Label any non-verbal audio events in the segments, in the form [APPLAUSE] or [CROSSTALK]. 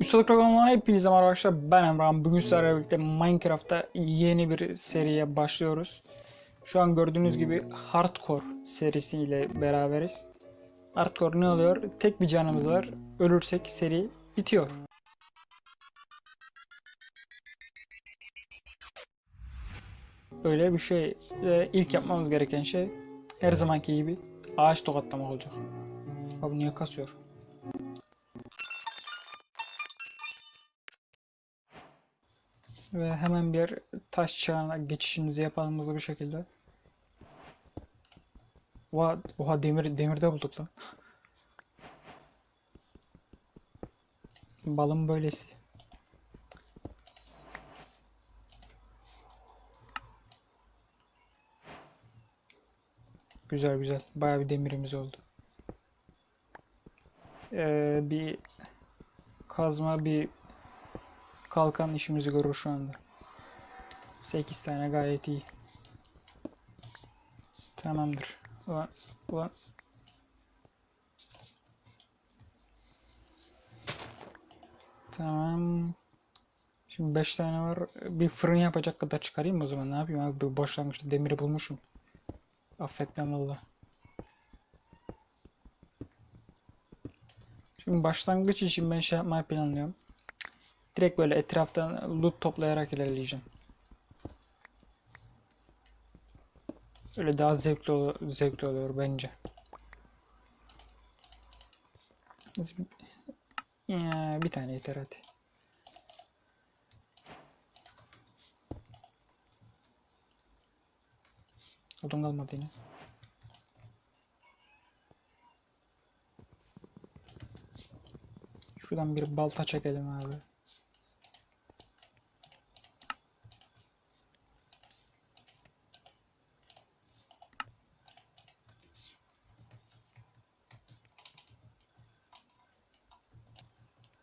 Ustalık Programı'na hepinize merhaba arkadaşlar. Ben Emrah. Bugün sizlerle birlikte Minecraft'ta yeni bir seriye başlıyoruz. Şu an gördüğünüz gibi Hardcore serisiyle beraberiz. Hardcore ne oluyor? Tek bir canımız var. Ölürsek seri bitiyor. Böyle bir şey. Ve ilk yapmamız gereken şey her zamanki gibi ağaç tokatlamak olacak. Abi niye kasıyor? Ve hemen bir taş çağına geçişimizi yapalım hızlı bir şekilde. Oha, oha demir, demirde bulduk lan. Balım böylesi. Güzel güzel. Bayağı bir demirimiz oldu. Ee, bir kazma bir kalkan işimizi görür şu anda. 8 tane gayet iyi. Tamamdır. Ulan, ulan. Tamam. Şimdi 5 tane var. Bir fırın yapacak kadar çıkarayım o zaman. Ne yapayım abi? Başlangıçta demiri bulmuşum. Affetmem valla. Şimdi başlangıç için ben şey yapmayı planlıyorum. Direkt böyle etraftan loot toplayarak ilerleyeceğim. Öyle daha zevkli, ol zevkli oluyor bence. Ya, bir tane yeter hadi. Odun kalmadı yine. Şuradan bir balta çekelim abi.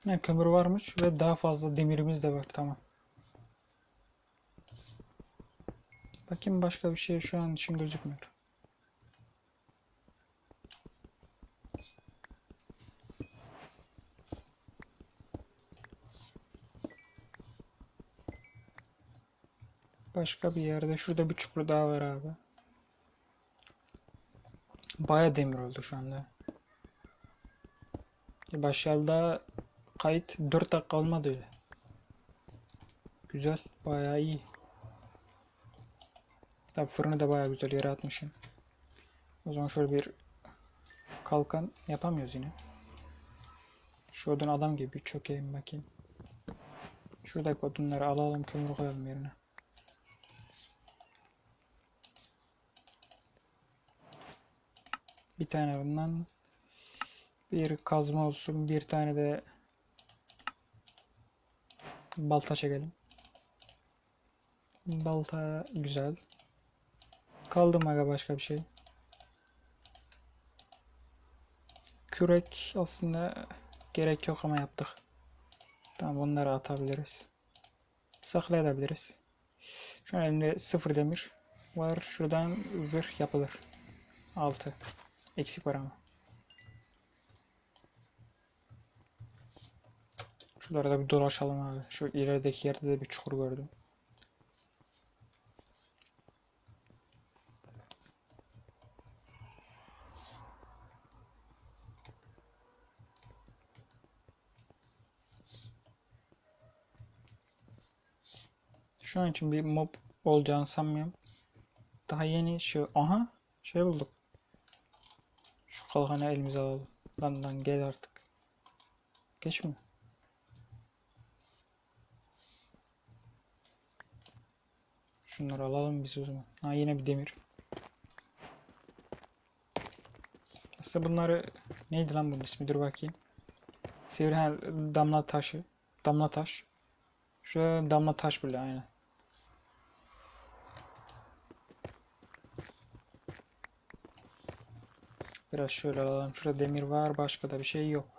Ne kömür varmış ve daha fazla demirimiz de var tamam. Bakayım başka bir şey şu an için gözükmüyor. Başka bir yerde şurada bir çukur daha var abi. Baya demir oldu şu anda. Başlarda kayıt 4 dakika olmadı öyle. Güzel, bayağı iyi. Tabi fırını da bayağı güzel yere atmışım. O zaman şöyle bir kalkan yapamıyoruz yine. Şuradan adam gibi bir çökeyim bakayım. Şuradaki odunları alalım kömür koyalım yerine. Bir tane bundan bir kazma olsun bir tane de balta çekelim. Balta güzel. Kaldı mı başka bir şey? Kürek aslında gerek yok ama yaptık. Tamam bunları atabiliriz. Saklayabiliriz. Şu an elimde sıfır demir var. Şuradan zırh yapılır. 6. Eksik var ama. Şuralara da bir dolaşalım abi. Şu ilerideki yerde de bir çukur gördüm. Şu an için bir mob olacağını sanmıyorum. Daha yeni şu aha şey bulduk. Şu kalkanı elimize alalım. Lan lan gel artık. Geç mi? Şunları alalım biz o zaman. Ha yine bir demir. Aslında bunları neydi lan bunun ismi? Dur bakayım. Sivri damla taşı. Damla taş. Şu damla taş bile aynen. Biraz şöyle alalım. Şurada demir var. Başka da bir şey yok.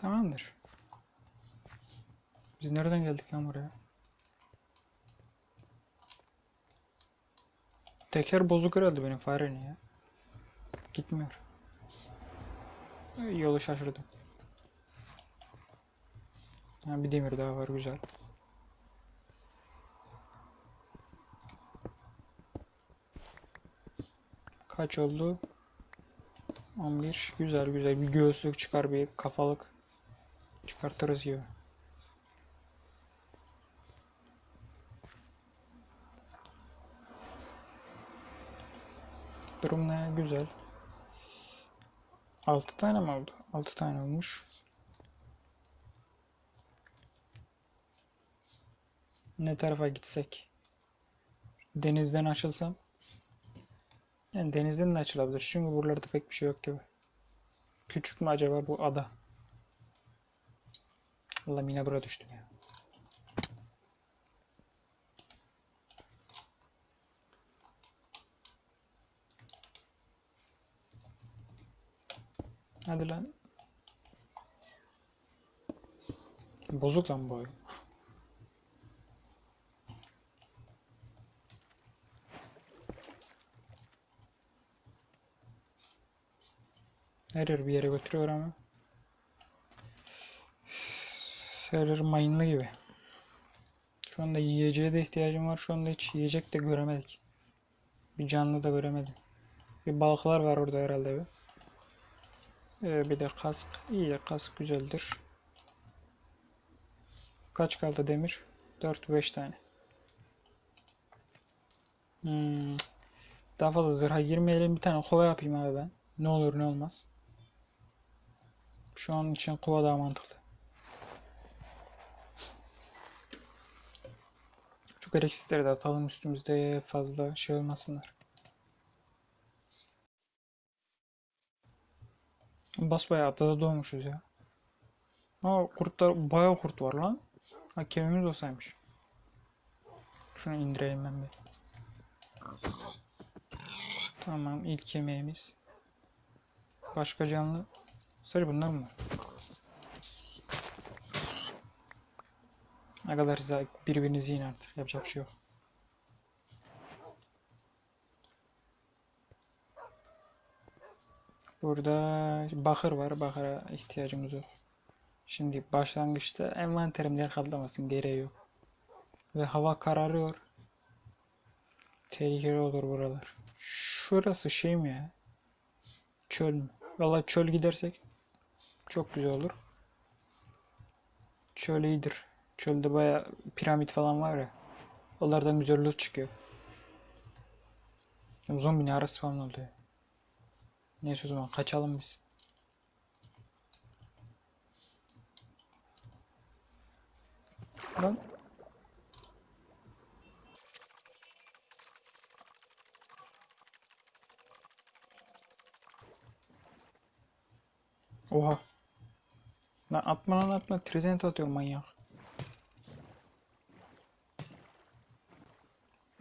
Tamamdır. Biz nereden geldik lan buraya? Teker bozuk herhalde benim farenin ya. Gitmiyor. Yolu şaşırdım. Ha, bir demir daha var güzel. Kaç oldu? 11. Güzel güzel. Bir göğüslük çıkar bir kafalık. Çıkartırız gibi. Durum ne? Güzel. 6 tane mi oldu? 6 tane olmuş. Ne tarafa gitsek? Denizden açılsam? Yani denizden de açılabilir. Çünkü buralarda pek bir şey yok gibi. Küçük mü acaba bu ada? Allah yine buraya düştüm ya. Hadi lan. Bozuk lan bu oyun. Her yer bir yere götürüyor ama. Her yer mayınlı gibi. Şu anda yiyeceğe de ihtiyacım var. Şu anda hiç yiyecek de göremedik. Bir canlı da göremedim. Bir balıklar var orada herhalde bir. Ee, bir de kask. İyi kask güzeldir. Kaç kaldı demir? 4-5 tane. Hmm. Daha fazla zırha girmeyelim. Bir tane kova yapayım abi ben. Ne olur ne olmaz. Şu an için kova daha mantıklı. Şu gereksizleri de atalım üstümüzde fazla şey olmasınlar. Basbayağı adada doğmuşuz ya. Aa kurtlar bayağı kurt var lan. Ha kemiğimiz olsaymış. Şunu indireyim ben bir. Tamam ilk kemiğimiz. Başka canlı. Sadece bunlar mı var? Ne kadar size birbirinizi yiyin artık. Yapacak bir şey yok. Burada bakır var. Bakıra ihtiyacımız yok. Şimdi başlangıçta envanterim yer. Gereği yok. Ve hava kararıyor. Tehlikeli olur buralar. Şurası şey mi ya? Çöl mü? Valla çöl gidersek çok güzel olur. Çöl iyidir. Çölde baya piramit falan var ya. Onlardan güzel loot çıkıyor. Zombi ne arası falan oluyor. Neyse o zaman kaçalım biz. Lan. Oha. Lan atma lan atma. Trident atıyor manyak.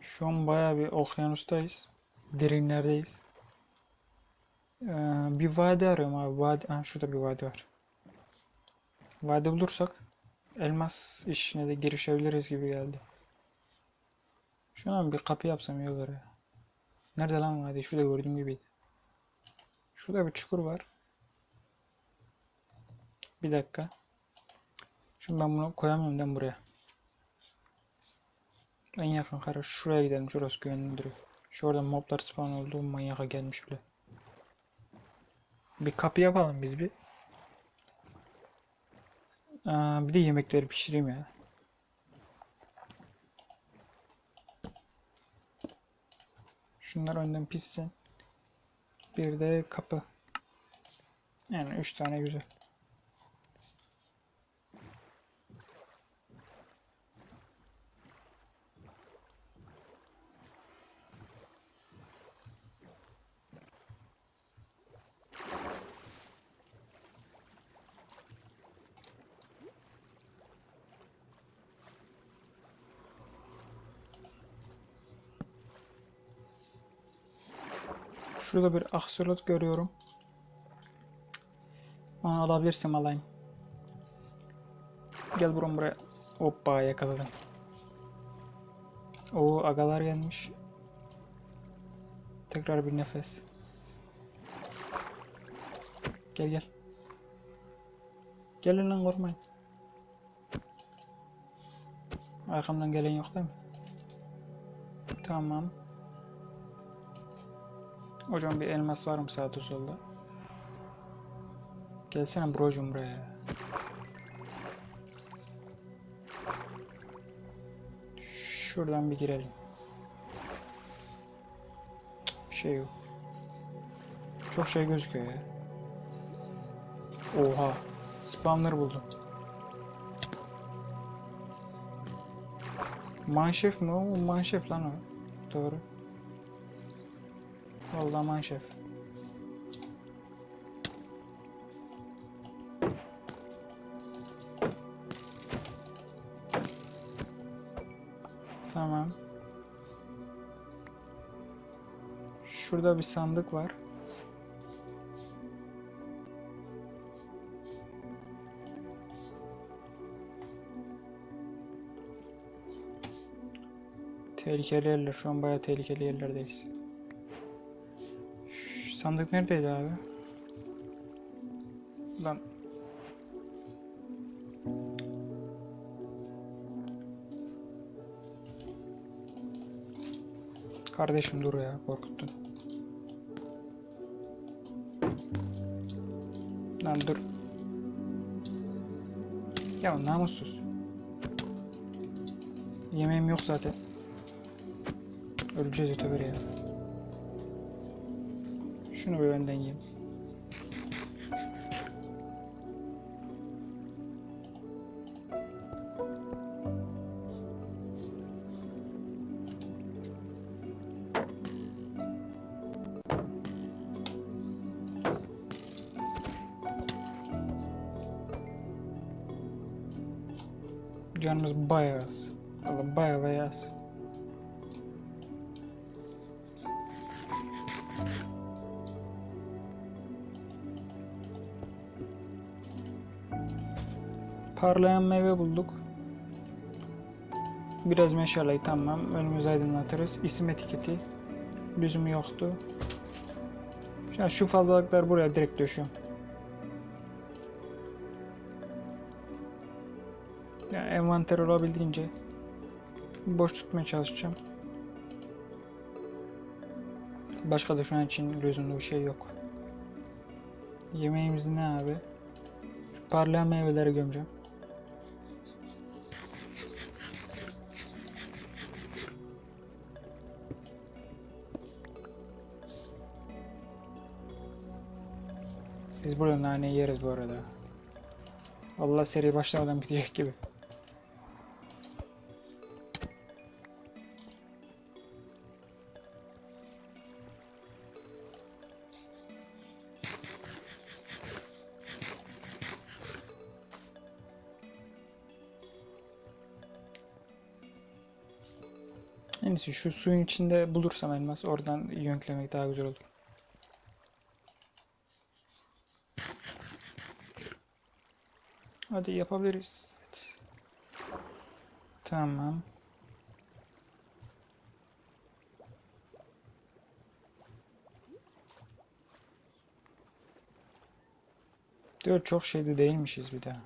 Şu an bayağı bir okyanustayız. Derinlerdeyiz. Ee, bir vadi arıyorum abi. Vadi, ha, şurada bir vadi var. Vadi bulursak elmas işine de girişebiliriz gibi geldi. Şu an bir kapı yapsam iyi olur ya. Nerede lan vadi? Şurada gördüğüm gibiydi. Şurada bir çukur var. Bir dakika. Şimdi ben bunu koyamıyorum ben buraya. En yakın kara şuraya gidelim. Şurası güvenli duruyor. Şu orada moblar spawn oldu. Manyaka gelmiş bile. Bir kapı yapalım biz bir. Aa, bir de yemekleri pişireyim ya. Şunlar önden pişsin. Bir de kapı. Yani üç tane güzel. Şurada bir aksolot görüyorum. Onu alabilirsem alayım. Gel buram buraya. Hoppa yakaladım. O agalar gelmiş. Tekrar bir nefes. Gel gel. Gelin lan korkmayın. Arkamdan gelen yok değil mi? Tamam. Hocam bir elmas var mı sağda solda? Gelsene brocum buraya. Şuradan bir girelim. Bir şey yok. Çok şey gözüküyor ya. Oha. Spawner buldum. Manşef mi o? Manşef lan o. Doğru. Vallahi manşef. Tamam. Şurada bir sandık var. Tehlikeli yerler. Şu an bayağı tehlikeli yerlerdeyiz. Sandık neredeydi abi? Lan. Kardeşim dur ya korkuttun. Lan dur. Ya namussuz. Yemeğim yok zaten. Öleceğiz öteberi ya. Şunu bir önden yiyeyim. Parlayan meyve bulduk. Biraz meşaleyi tamam. Önümüzü aydınlatırız. İsim etiketi. Lüzumu yoktu. An şu fazlalıklar buraya direkt döşüyorum. Yani envanter olabildiğince boş tutmaya çalışacağım. Başka da şu an için lüzumlu bir şey yok. Yemeğimiz ne abi? Şu parlayan meyveleri gömeceğim. Biz burada nane yeriz bu arada. Allah seri başlamadan bitecek gibi. En iyisi şu suyun içinde bulursam elmas oradan yönklemek daha güzel olur. Hadi yapabiliriz. Evet. Tamam. Diyor çok şeyde değilmişiz bir daha.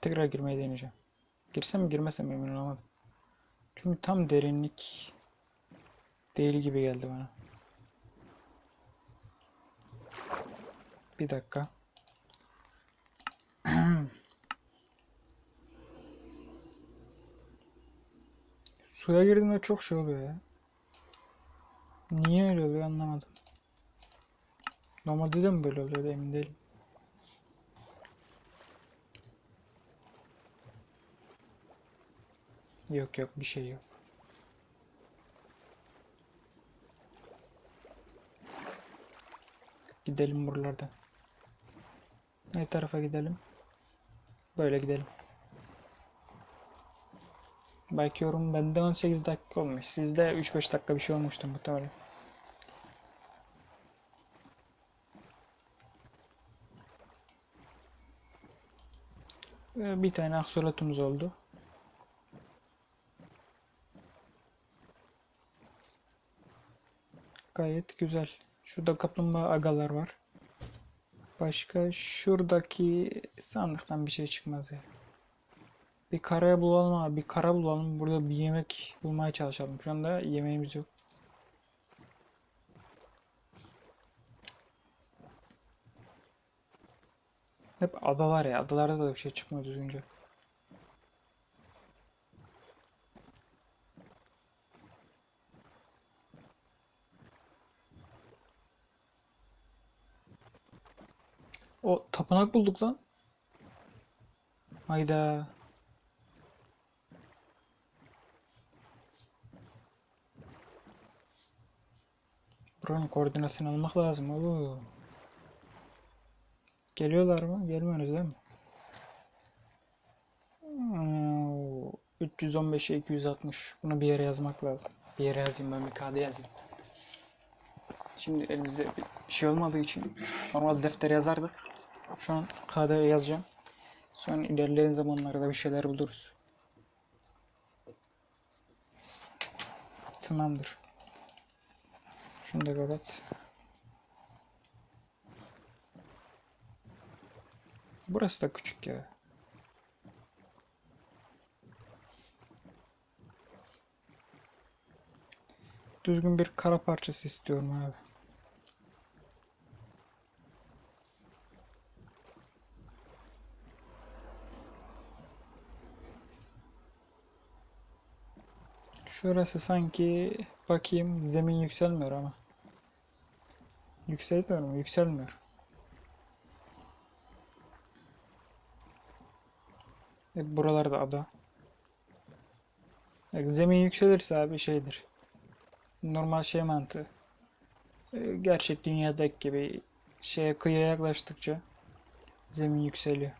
Tekrar girmeyi deneyeceğim. Girsem mi girmesem mi emin olamadım. Çünkü tam derinlik değil gibi geldi bana. Bir dakika. Suya girdiğimde çok şey oluyor ya. Niye öyle oluyor anlamadım. Normalde de mi böyle oluyor emin değilim. Yok yok bir şey yok. Gidelim buralardan. Ne tarafa gidelim? Böyle gidelim. Bakıyorum bende 18 dakika olmuş. Sizde 3-5 dakika bir şey olmuştu muhtemelen. Ve bir tane aksolotumuz oldu. Gayet güzel. Şurada kaplumbağa agalar var. Başka şuradaki sandıktan bir şey çıkmaz ya. Bir karaya bulalım abi. Bir kara bulalım. Burada bir yemek bulmaya çalışalım. Şu anda yemeğimiz yok. Hep adalar ya. Adalarda da bir şey çıkmıyor düzgünce. O tapınak bulduk lan. Hayda. Buranın koordinasını almak lazım oğlum. Geliyorlar mı? Gelmiyoruz değil mi? Hmm, 315'e 260. Bunu bir yere yazmak lazım. Bir yere yazayım ben bir kağıda yazayım. Şimdi elimizde bir şey olmadığı için normal deftere yazardık. Şu an kağıda yazacağım. Sonra ilerleyen zamanlarda bir şeyler buluruz. Tamamdır. Şunu da kapat. Burası da küçük ya. Düzgün bir kara parçası istiyorum abi. Şurası sanki bakayım zemin yükselmiyor ama. Yükselmiyor mu? Yükselmiyor. Evet, buralarda ada. Evet, zemin yükselirse abi şeydir. Normal şey mantığı. Ee, Gerçek dünyadaki gibi şeye kıyıya yaklaştıkça zemin yükseliyor.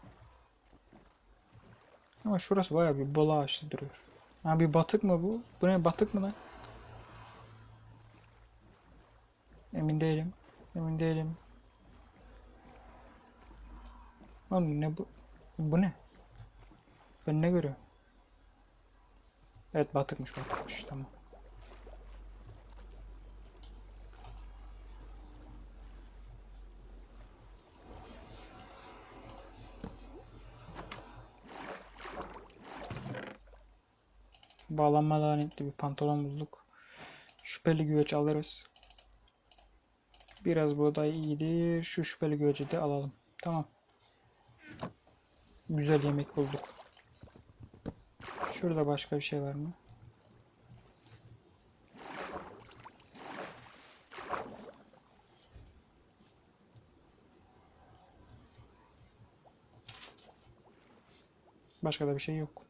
Ama şurası bayağı bir bol ağaçlı duruyor. Ha bir batık mı bu? Bu ne batık mı lan? Emin değilim. Emin değilim. Oğlum ne bu? Bu ne? Ben ne görüyorum? Evet batıkmış batıkmış tamam. Bağlanma lanetli bir pantolon bulduk. Şüpheli güveç alırız. Biraz buğday iyidir. Şu şüpheli güveci de alalım. Tamam. Güzel yemek bulduk. Şurada başka bir şey var mı? Başka da bir şey yok.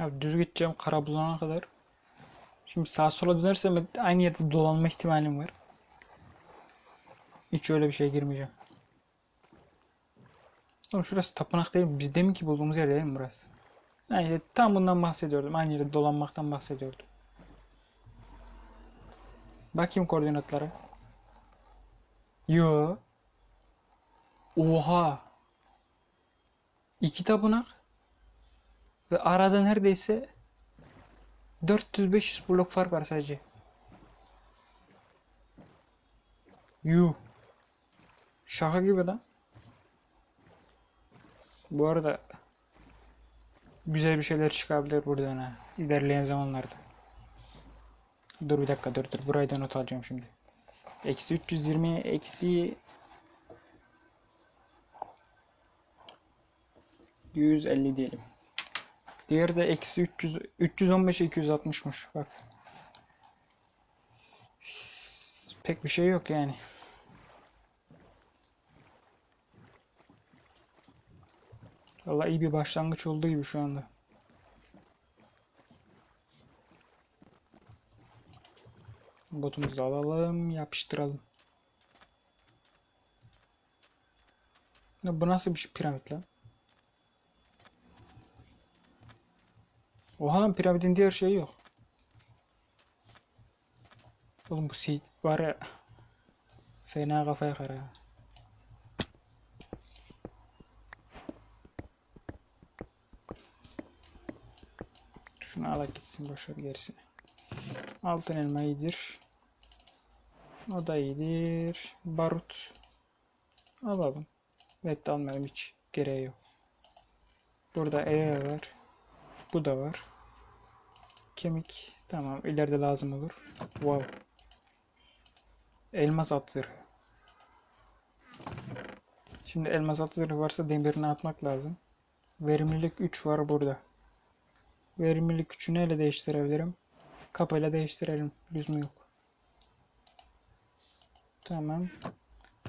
Abi düz gideceğim kara bulana kadar. Şimdi sağa sola dönersem aynı yerde dolanma ihtimalim var. Hiç öyle bir şeye girmeyeceğim. Oğlum şurası tapınak değil mi? Biz demin ki bulduğumuz yer değil mi burası? Yani işte tam bundan bahsediyordum. Aynı yerde dolanmaktan bahsediyordum. Bakayım koordinatlara. Yo. Oha. İki tapınak. Ve arada neredeyse 400-500 blok fark var sadece. Yuh. Şaka gibi lan. Bu arada güzel bir şeyler çıkabilir buradan ha. İlerleyen zamanlarda. Dur bir dakika dur dur. Burayı da not alacağım şimdi. Eksi 320 eksi 150 diyelim. Diğeri de eksi 300, 315 260'mış bak. Pek bir şey yok yani. Valla iyi bir başlangıç oldu gibi şu anda. Botumuzu alalım, yapıştıralım. Ya bu nasıl bir piramit lan? Oha lan piramidin diğer şeyi yok. Oğlum bu seed var ya. Fena kafaya kara. Şunu ala gitsin boşver gerisini. Altın elma iyidir. O da iyidir. Barut. Alalım. Evet almayalım hiç gereği yok. Burada E var. Bu da var. Kemik. Tamam ileride lazım olur. Wow. Elmas at. Şimdi elmas at varsa demirini atmak lazım. Verimlilik 3 var burada. Verimlilik 3'ü neyle değiştirebilirim? Kapıyla değiştirelim. Lüzum yok. Tamam.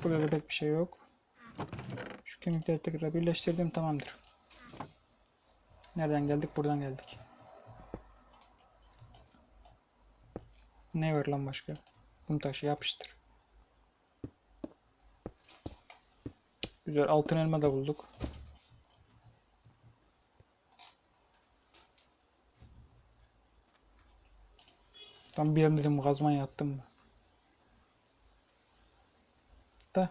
Burada da pek bir şey yok. Şu kemikleri tekrar birleştirdim. Tamamdır. Nereden geldik? Buradan geldik. Ne var lan başka? Kum taşı yapıştır. Güzel altın elma da bulduk. Tam bir an dedim kazma yattım mı? Da.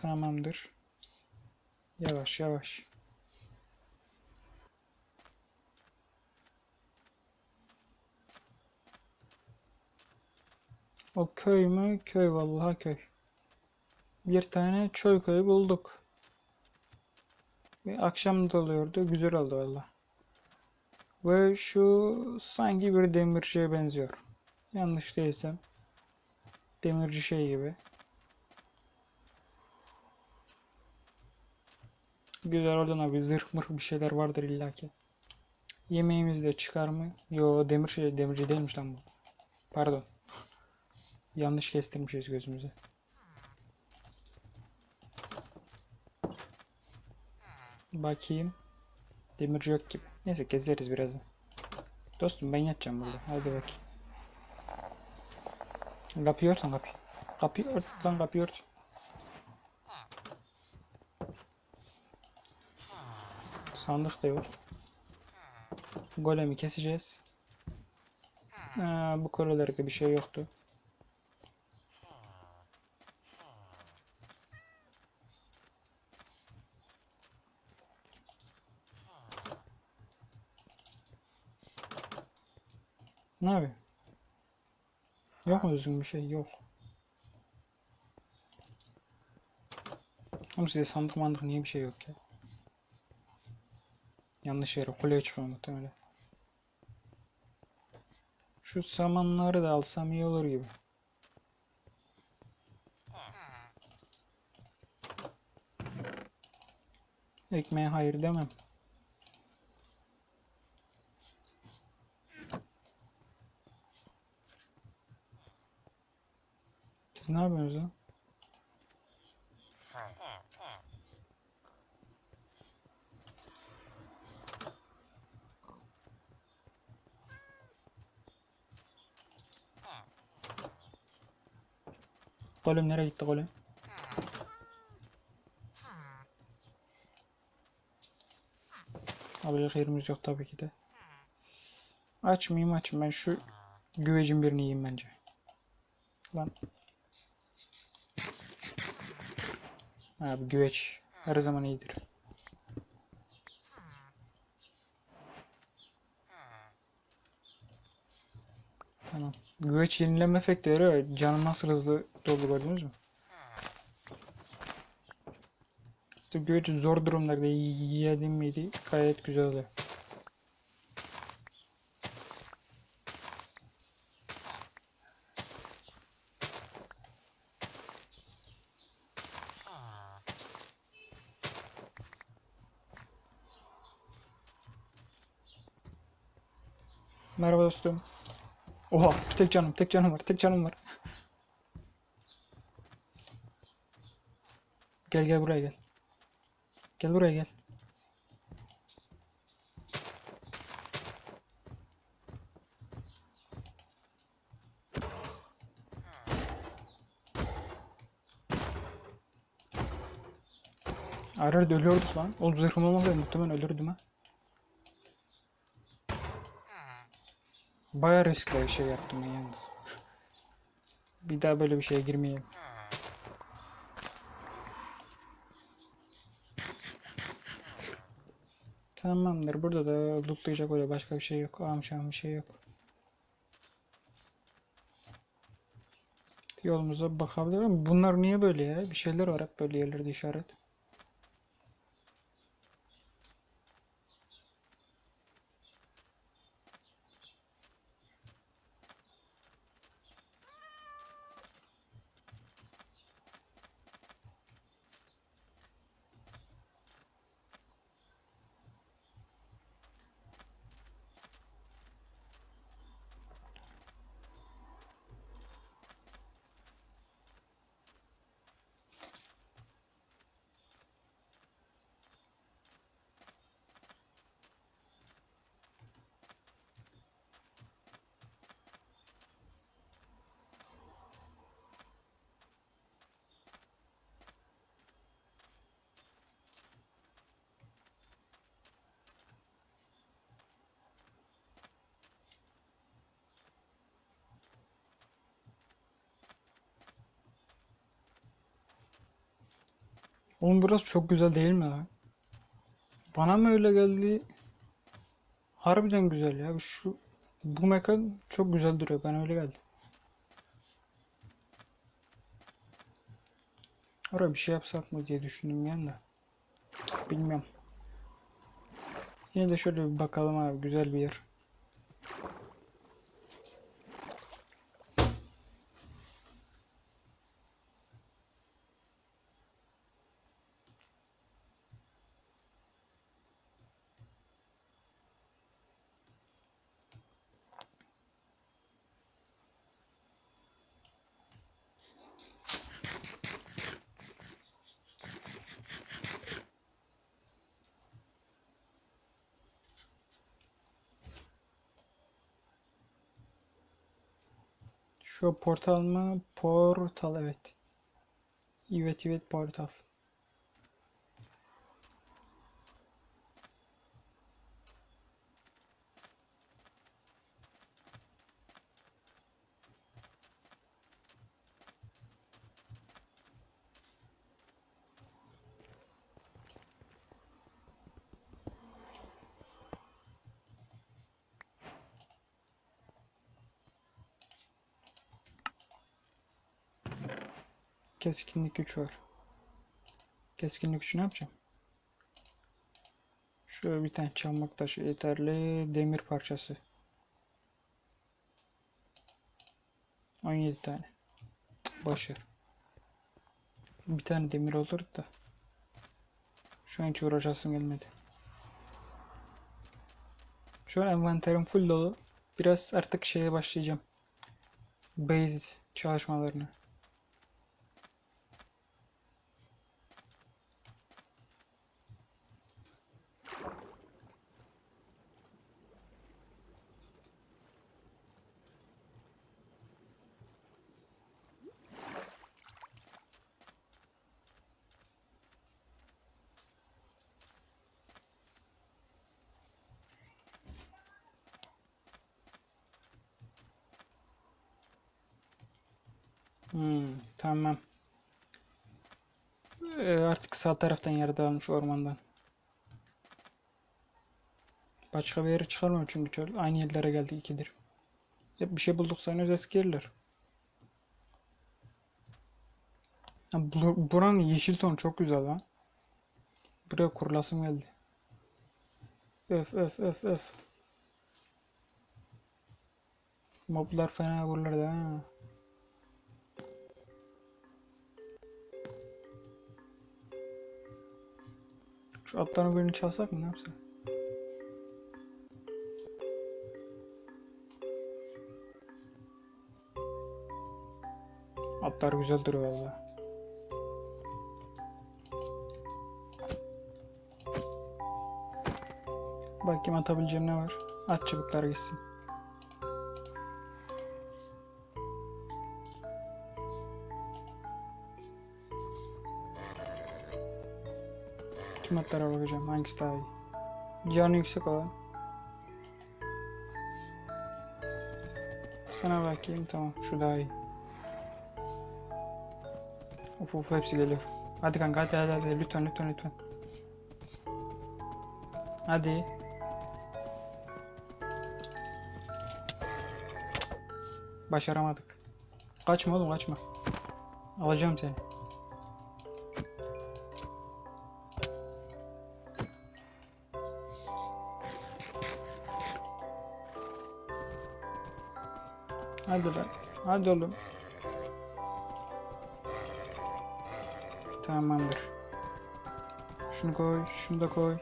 Tamamdır. Yavaş yavaş. O köy mü? Köy vallahi köy. Bir tane çöl köyü bulduk. Ve akşam da oluyordu. Güzel oldu valla. Ve şu sanki bir demirciye benziyor. Yanlış değilsem. Demirci şey gibi. Güzel oradan abi zırh mırh bir şeyler vardır illaki. Yemeğimiz de çıkar mı? Yo demir şey demirci değilmiş lan bu. Pardon. Yanlış kestirmişiz gözümüze. Bakayım. Demirci yok gibi. Neyse gezeriz birazdan. Dostum ben yatacağım burada. Hadi bakayım. Kapıyı ört lan kapıyı. Kapıyı ört lan kapıyı ört. Sandık da yok. Golemi keseceğiz. Aa, bu kolelerde bir şey yoktu. Ne yapıyor? Yok mu düzgün bir şey? Yok. Oğlum size sandık mandık niye bir şey yok ya? Yanlış yere kuleye çıkıyor muhtemelen. Şu samanları da alsam iyi olur gibi. Ekmeğe hayır demem. Siz ne yapıyorsunuz lan? Golem nereye gitti golem? Alacak yerimiz yok tabii ki de. Açmayayım açayım ben şu güvecin birini yiyeyim bence. Lan. Abi güveç her zaman iyidir. Tamam. Güveç yenileme efekti veriyor. Canım nasıl hızlı doldu gördünüz mü? İşte güveç zor durumlarda yedim miydi gayet güzel oluyor. Merhaba dostum. Tek canım, tek canım var, tek canım var. Gel gel buraya gel. Gel buraya gel. Arar ölüyorduk lan. O zırhım olmasaydı muhtemelen ölürdüm ha. Baya riskli şey yaptım yalnız. Bir daha böyle bir şeye girmeyeyim. Tamamdır. Burada da lootlayacak öyle başka bir şey yok. Amşam bir şey yok. Yolumuza bakabilirim. Bunlar niye böyle ya? Bir şeyler var hep böyle yerlerde işaret. Oğlum burası çok güzel değil mi lan? Bana mı öyle geldi? Harbiden güzel ya. Şu bu mekan çok güzel duruyor. Bana öyle geldi. Oraya bir şey yapsak mı diye düşündüm yani de. Bilmiyorum. Yine de şöyle bir bakalım abi. Güzel bir yer. Şu portal mı? Portal evet. Evet evet portal. Keskinlik güç var. Keskinlik gücü ne yapacağım? Şöyle bir tane çakmak taşı yeterli. Demir parçası. 17 tane. Ver. Bir tane demir olur da. Şu an hiç uğraşasım gelmedi. Şu an envanterim full dolu. Biraz artık şeye başlayacağım. Base çalışmalarını. Hmm, tamam. Ee, artık sağ taraftan yer dağılmış ormandan. Başka bir yere çıkarmam çünkü çöl. Aynı yerlere geldi ikidir. Hep bir şey bulduk sanıyoruz eski yerler. Bu- buranın yeşil tonu çok güzel lan. Buraya kurulasım geldi. Öf öf öf öf. Moblar fena vururlardı ha. Şu atların birini çalsak mı ne yapsak? Atlar güzel duruyor valla. Bakayım atabileceğim ne var. At çubuklar gitsin. Ultimatlara bakacağım. Hangisi daha iyi? Canı yüksek olan. Sana bakayım. Tamam. Şu daha iyi. Of of hepsi geliyor. Hadi kanka hadi hadi hadi. Lütfen lütfen lütfen. Hadi. Başaramadık. Kaçma oğlum kaçma. Alacağım seni. Hadi oğlum. Tamamdır. Şunu koy, şunu da koy.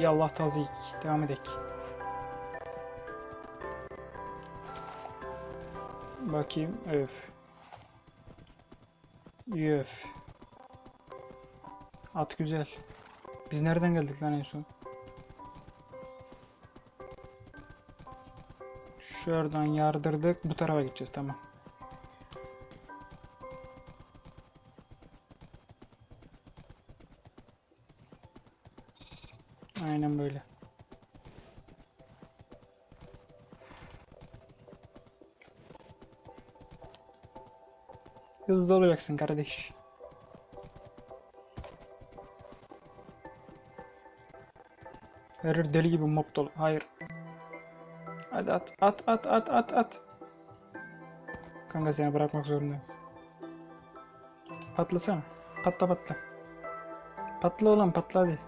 Yallah tazik. Devam edek. Bakayım. Öf. Öf. At güzel. Biz nereden geldik lan en son? Şuradan yardırdık. Bu tarafa gideceğiz. Tamam. Aynen böyle. Hızlı olacaksın kardeş. Verir deli gibi mob dolu. Hayır. Hadi at at at at at at. Kanka seni bırakmak zorundayım. Patlasana. Patla patla. Patla ulan patla hadi.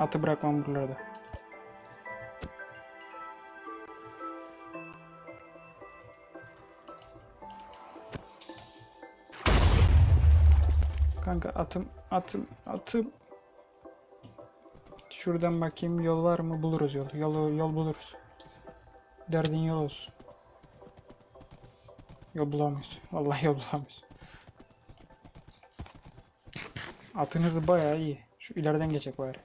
Atı bırakmam buralarda. Kanka atım, atım, atım. Şuradan bakayım yol var mı? Buluruz yol. Yol, yol buluruz. Derdin yol olsun. Yol bulamayız. Vallahi yol bulamayız. Atınız bayağı iyi. Şu ileriden geçecek bari.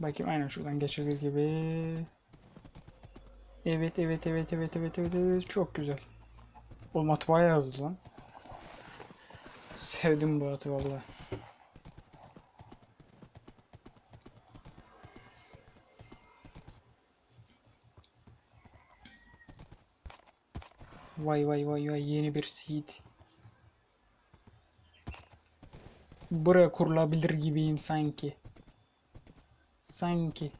Bakayım aynen şuradan geçilir gibi. Evet evet evet evet evet evet evet çok güzel. Oğlum at bayağı hızlı lan. Sevdim bu atı valla. Vay vay vay vay yeni bir seed. Buraya kurulabilir gibiyim sanki. Sanki.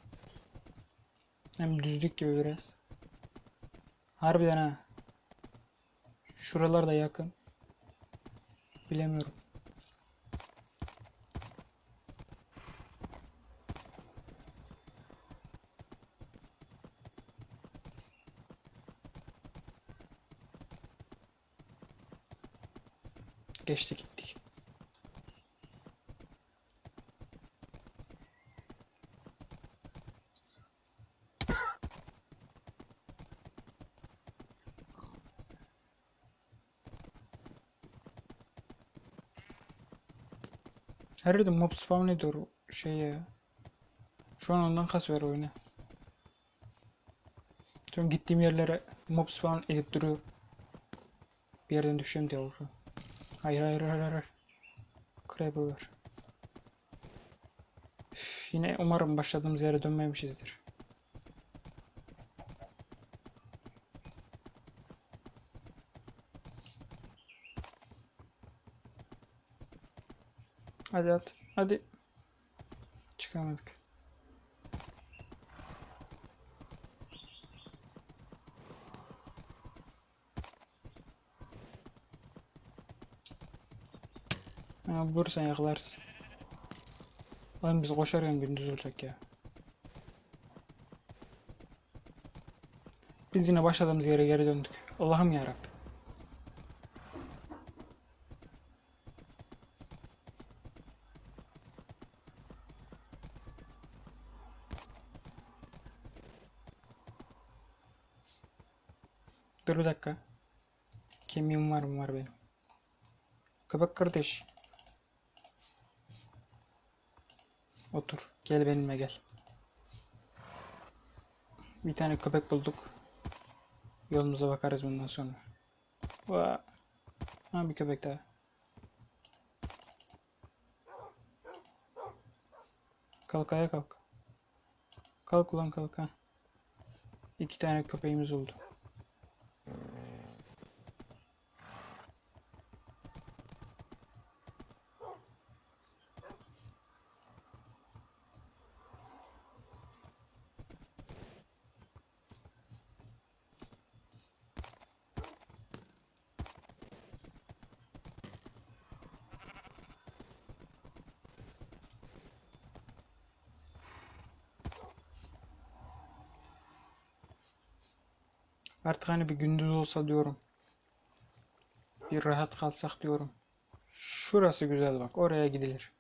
Hem düzlük gibi biraz. Harbiden ha. Şuralar da yakın. Bilemiyorum. Geçti gittik. Her yerde mob spawn ediyor o şey ya. Şu an ondan kasıyor oyunu. Tüm gittiğim yerlere mob spawn edip duruyor. Bir yerden düşeceğim diye oldu. Hayır hayır hayır hayır. Creeper var. Üf, yine umarım başladığımız yere dönmemişizdir. Hadi at. Hadi. Çıkamadık. Ha, vursan yakalarsın. Oğlum biz koşarken gündüz olacak ya. Biz yine başladığımız yere geri döndük. Allah'ım yarabbim. Dur bir dakika. Kemiğim var mı var benim. Kardeş. Otur. Gel benimle gel. Bir tane köpek bulduk. Yolumuza bakarız bundan sonra. Va. Ha bir köpek daha. Kalk ayağa kalk. Kalk ulan kalk ha. İki tane köpeğimiz oldu. Artık hani bir gündüz olsa diyorum. Bir rahat kalsak diyorum. Şurası güzel bak. Oraya gidilir.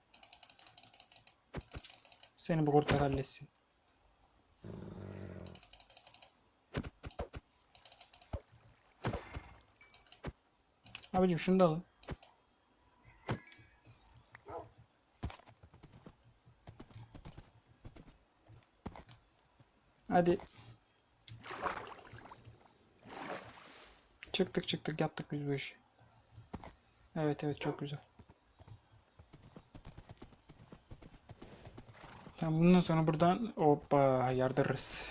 Seni bir kurtar halletsin. Abicim şunu da alın. Hadi. Çıktık çıktık yaptık biz bu işi. Evet evet çok güzel. Tamam bundan sonra buradan hoppa yardırırız.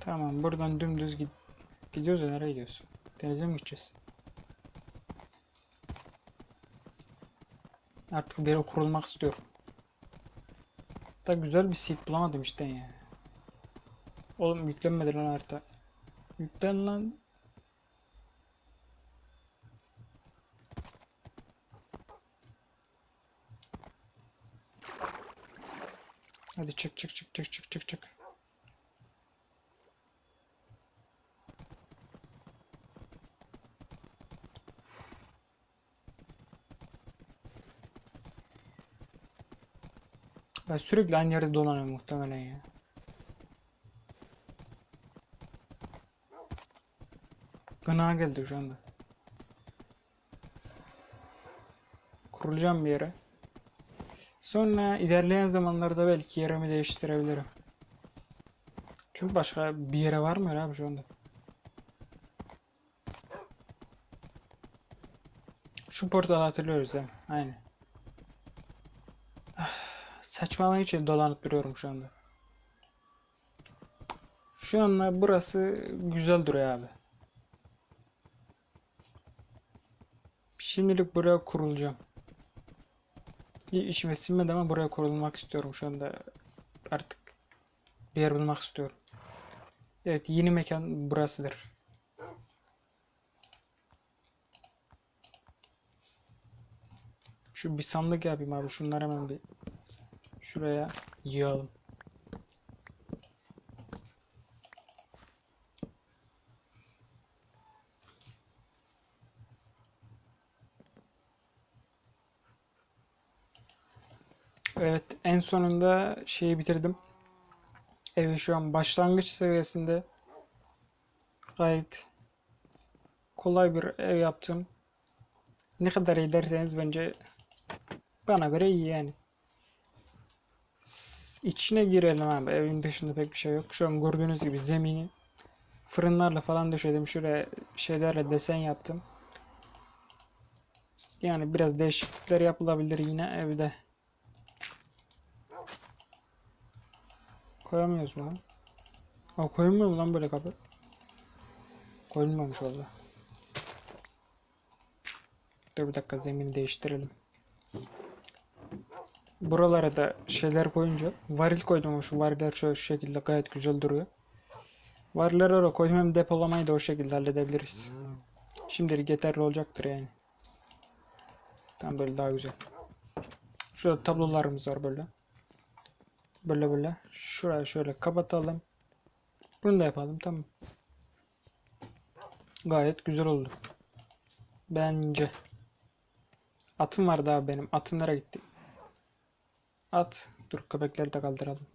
Tamam buradan dümdüz gid gidiyoruz ya nereye gidiyoruz? Denize mi gideceğiz? Artık bir kurulmak istiyorum. Da güzel bir seed bulamadım işte ya. Oğlum yüklenmedi lan harita. Yüklen lan. Hadi çık çık çık çık çık çık çık. Ben sürekli aynı yerde dolanıyorum muhtemelen ya. Gına geldi şu anda. Kurulacağım bir yere. Sonra ilerleyen zamanlarda belki yerimi değiştirebilirim. Çünkü başka bir yere var mı abi şu anda? Şu portalı hatırlıyoruz değil mi? Aynen. Saçmalamak için dolanıp duruyorum şu anda. Şu anda burası güzel duruyor abi. Şimdilik buraya kurulacağım. İyi işime sinmedi ama buraya kurulmak istiyorum şu anda. Artık bir yer bulmak istiyorum. Evet yeni mekan burasıdır. Şu bir sandık yapayım abi. Şunları hemen bir şuraya yığalım. Evet, en sonunda şeyi bitirdim. Evi şu an başlangıç seviyesinde gayet kolay bir ev yaptım. Ne kadar iyi derseniz bence bana göre iyi yani. İçine girelim abi. Evin dışında pek bir şey yok. Şu an gördüğünüz gibi zemini fırınlarla falan döşedim. Şuraya şeylerle desen yaptım. Yani biraz değişiklikler yapılabilir yine evde. Koyamıyoruz lan? Aa, koyulmuyor mu lan böyle kapı? Koyulmamış valla. Dur bir dakika zemini değiştirelim. Buralara da şeyler koyunca varil koydum şu variller şöyle şu şekilde gayet güzel duruyor. Varilleri oraya koydum hem depolamayı da o şekilde halledebiliriz. Şimdilik yeterli olacaktır yani. Tam böyle daha güzel. Şurada tablolarımız var böyle. Böyle böyle. Şuraya şöyle kapatalım. Bunu da yapalım tamam. Gayet güzel oldu. Bence. Atım var daha benim. Atım nereye gitti? At. Dur köpekleri de kaldıralım.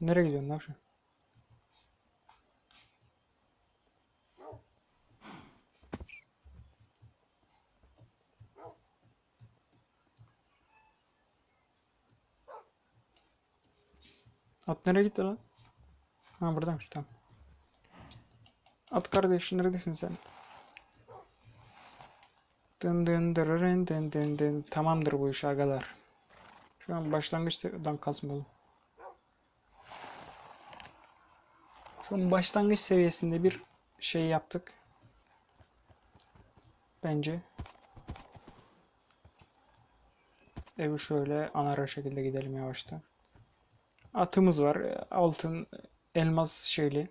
Nereye gidiyorsun lan şu? At nereye gitti lan? Ha buradaymış tamam. At kardeş neredesin sen? Dın dın dırırın dın dın dın. Tamamdır bu iş agalar. Şu an başlangıçtan kasmalı. Şu an başlangıç seviyesinde bir şey yaptık. Bence. Evi şöyle anar şekilde gidelim yavaştan. Atımız var. Altın, elmas şeyli.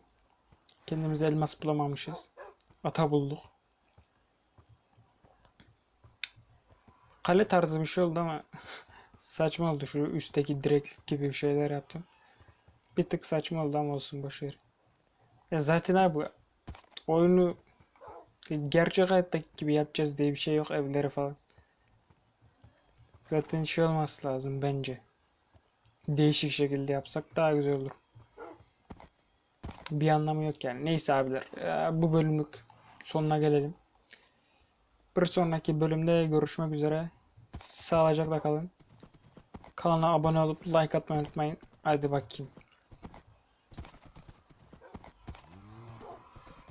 Kendimiz elmas bulamamışız. Ata bulduk. Kale tarzı bir şey oldu ama [LAUGHS] saçma oldu. Şu üstteki direk gibi bir şeyler yaptım. Bir tık saçma oldu ama olsun boşver. Ya zaten abi oyunu gerçek hayattaki gibi yapacağız diye bir şey yok evleri falan. Zaten şey olması lazım bence. Değişik şekilde yapsak daha güzel olur. Bir anlamı yok yani. Neyse abiler. eee, Bu bölümlük sonuna gelelim. Bir sonraki bölümde görüşmek üzere. Sağlıcakla kalın. Kanala abone olup like atmayı unutmayın. Hadi bakayım.